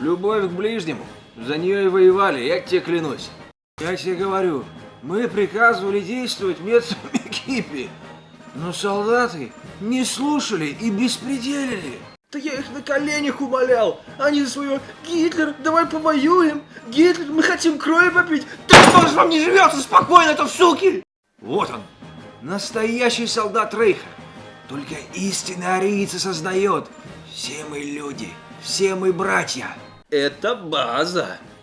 Любовь к ближнему. За нее и воевали, я тебе клянусь. Я тебе говорю, мы приказывали действовать методом экипи, но солдаты не слушали и беспределили. Да я их на коленях умолял. Они за свое Гитлер, давай повоюем. Гитлер, мы хотим крови попить. Да что же вам не живется спокойно-то, суки? Вот он, настоящий солдат Рейха. Только истинный арийцы сознает. Все мы люди, все мы братья. Это база.